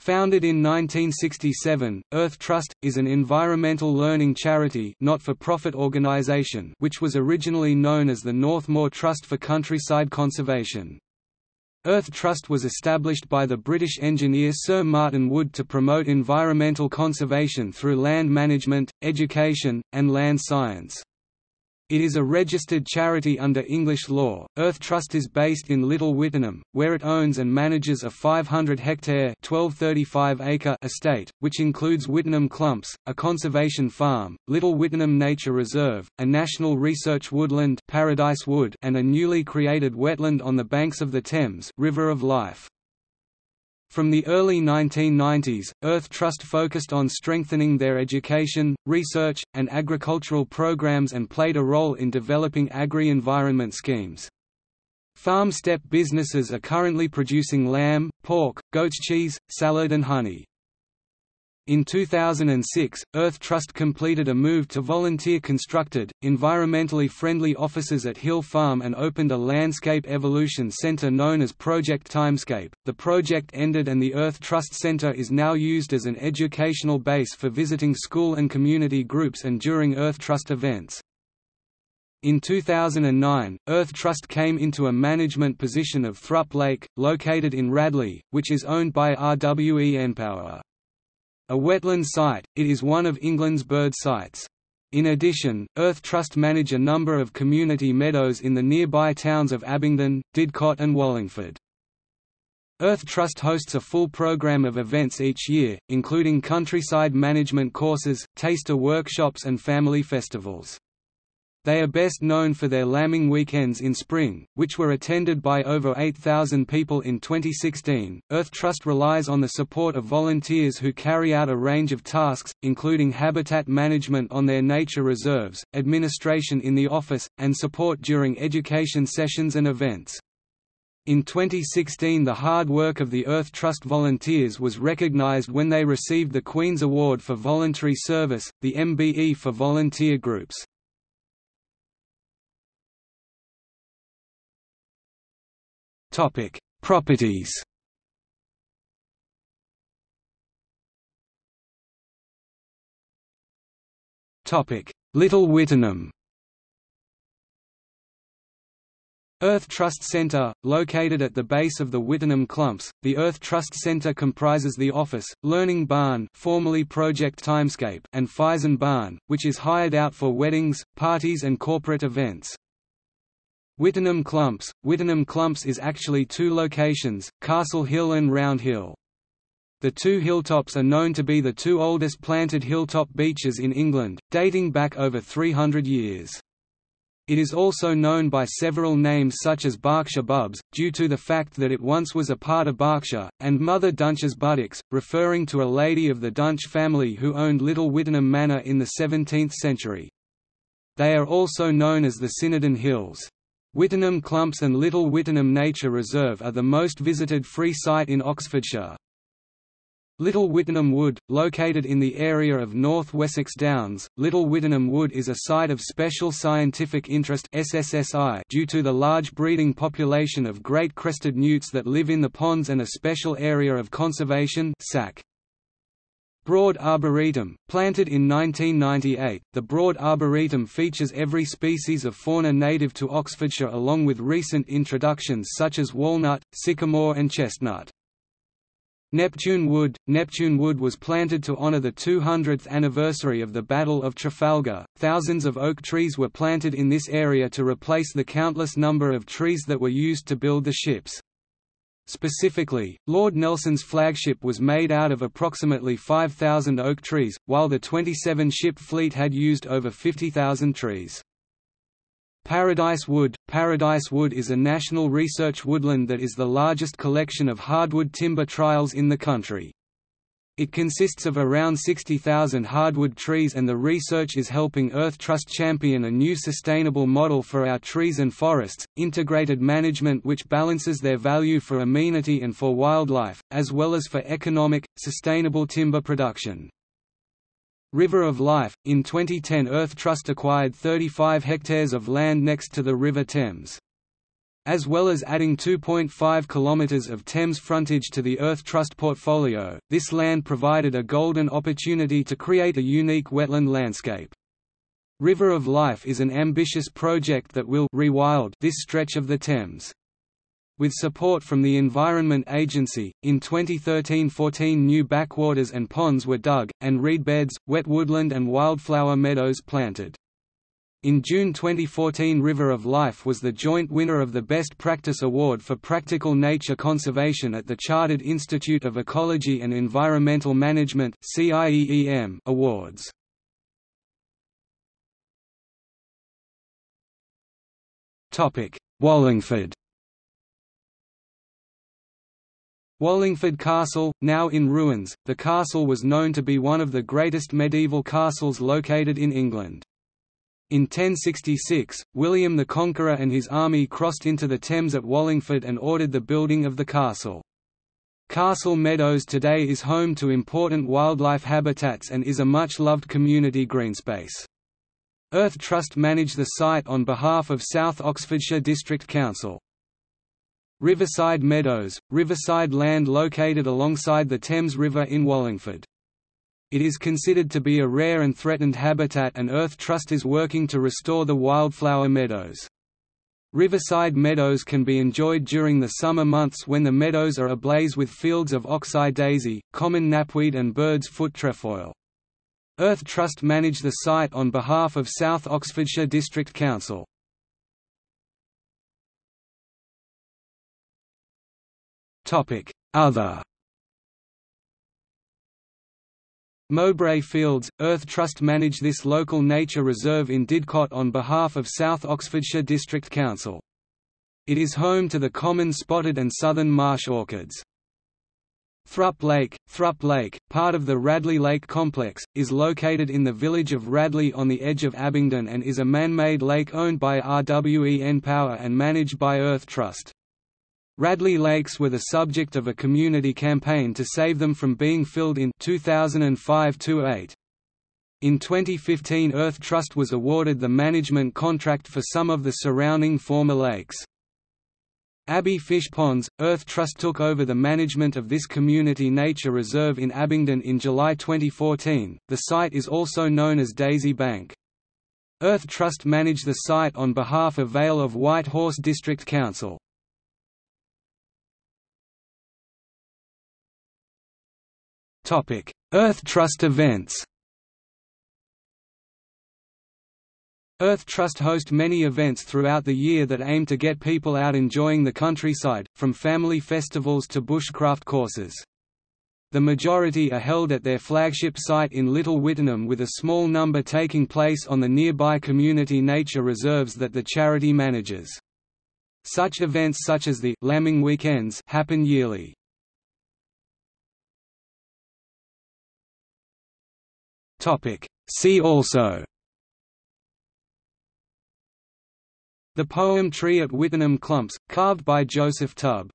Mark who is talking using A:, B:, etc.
A: Founded in 1967, Earth Trust, is an environmental learning charity not-for-profit organisation which was originally known as the Northmoor Trust for Countryside Conservation. Earth Trust was established by the British engineer Sir Martin Wood to promote environmental conservation through land management, education, and land science. It is a registered charity under English law. Earth Trust is based in Little Wittenham, where it owns and manages a 500-hectare (1235-acre) estate, which includes Wittenham Clumps, a conservation farm, Little Wittenham Nature Reserve, a national research woodland, Paradise Wood, and a newly created wetland on the banks of the Thames, River of Life. From the early 1990s, Earth Trust focused on strengthening their education, research, and agricultural programs and played a role in developing agri-environment schemes. Farm step businesses are currently producing lamb, pork, goat's cheese, salad and honey. In 2006, Earth Trust completed a move to volunteer-constructed, environmentally friendly offices at Hill Farm and opened a landscape evolution center known as Project Timescape. The project ended and the Earth Trust Center is now used as an educational base for visiting school and community groups and during Earth Trust events. In 2009, Earth Trust came into a management position of Thrupp Lake, located in Radley, which is owned by RWE npower. A wetland site, it is one of England's bird sites. In addition, Earth Trust manage a number of community meadows in the nearby towns of Abingdon, Didcot and Wallingford. Earth Trust hosts a full program of events each year, including countryside management courses, taster workshops and family festivals. They are best known for their lambing weekends in spring, which were attended by over 8,000 people in 2016. Earth Trust relies on the support of volunteers who carry out a range of tasks, including habitat management on their nature reserves, administration in the office, and support during education sessions and events. In 2016 the hard work of the Earth Trust volunteers was recognised when they received the Queen's Award for Voluntary Service, the MBE for volunteer groups. Topic: Properties. Topic: Little Wittenham. Earth Trust Centre, located at the base of the Wittenham Clumps, the Earth Trust Centre comprises the office, Learning Barn formerly Project Timescape and Fison Barn, which is hired out for weddings, parties and corporate events. Wittenham Clumps Wittenham Clumps is actually two locations, Castle Hill and Round Hill. The two hilltops are known to be the two oldest planted hilltop beeches in England, dating back over 300 years. It is also known by several names such as Berkshire Bubs, due to the fact that it once was a part of Berkshire, and Mother Dunch's buttocks, referring to a lady of the Dunch family who owned Little Wittenham Manor in the 17th century. They are also known as the Sinodun Hills. Wittenham Clumps and Little Wittenham Nature Reserve are the most visited free site in Oxfordshire. Little Wittenham Wood, located in the area of North Wessex Downs, Little Wittenham Wood is a site of special scientific interest SSSI due to the large breeding population of great crested newts that live in the ponds and a special area of conservation SAC. Broad Arboretum, planted in 1998, the Broad Arboretum features every species of fauna native to Oxfordshire along with recent introductions such as walnut, sycamore and chestnut. Neptune Wood Neptune Wood was planted to honour the 200th anniversary of the Battle of Trafalgar. Thousands of oak trees were planted in this area to replace the countless number of trees that were used to build the ships. Specifically, Lord Nelson's flagship was made out of approximately 5,000 oak trees, while the 27-ship fleet had used over 50,000 trees. Paradise Wood Paradise Wood is a national research woodland that is the largest collection of hardwood timber trials in the country. It consists of around 60,000 hardwood trees and the research is helping Earth Trust champion a new sustainable model for our trees and forests, integrated management which balances their value for amenity and for wildlife, as well as for economic, sustainable timber production. River of Life – In 2010 Earth Trust acquired 35 hectares of land next to the River Thames. As well as adding 2.5 km of Thames frontage to the Earth Trust portfolio, this land provided a golden opportunity to create a unique wetland landscape. River of Life is an ambitious project that will rewild this stretch of the Thames. With support from the Environment Agency, in 2013–14 new backwaters and ponds were dug, and reed beds, wet woodland and wildflower meadows planted. In June 2014 River of Life was the joint winner of the Best Practice Award for Practical Nature Conservation at the Chartered Institute of Ecology and Environmental Management Awards. Wallingford Wallingford Castle, now in ruins, the castle was known to be one of the greatest medieval castles located in England. In 1066, William the Conqueror and his army crossed into the Thames at Wallingford and ordered the building of the castle. Castle Meadows today is home to important wildlife habitats and is a much-loved community greenspace. Earth Trust manage the site on behalf of South Oxfordshire District Council. Riverside Meadows, riverside land located alongside the Thames River in Wallingford. It is considered to be a rare and threatened habitat and Earth Trust is working to restore the wildflower meadows. Riverside meadows can be enjoyed during the summer months when the meadows are ablaze with fields of oxeye daisy, common knapweed and bird's foot trefoil. Earth Trust manage the site on behalf of South Oxfordshire District Council. Other Mowbray Fields, Earth Trust manage this local nature reserve in Didcot on behalf of South Oxfordshire District Council. It is home to the common spotted and southern marsh orchids. Thrupp Lake Thrupp Lake, part of the Radley Lake Complex, is located in the village of Radley on the edge of Abingdon and is a man-made lake owned by RWE Power and managed by Earth Trust. Radley Lakes were the subject of a community campaign to save them from being filled in 2005–8. In 2015 Earth Trust was awarded the management contract for some of the surrounding former lakes. Abbey Fish Ponds, Earth Trust took over the management of this community nature reserve in Abingdon in July 2014. The site is also known as Daisy Bank. Earth Trust manage the site on behalf of Vale of White Horse District Council. Earth Trust events Earth Trust host many events throughout the year that aim to get people out enjoying the countryside, from family festivals to bushcraft courses. The majority are held at their flagship site in Little Wittenham with a small number taking place on the nearby community nature reserves that the charity manages. Such events such as the Lambing Weekends happen yearly. Topic. See also The poem Tree at Wittenham Clumps, carved by Joseph Tubb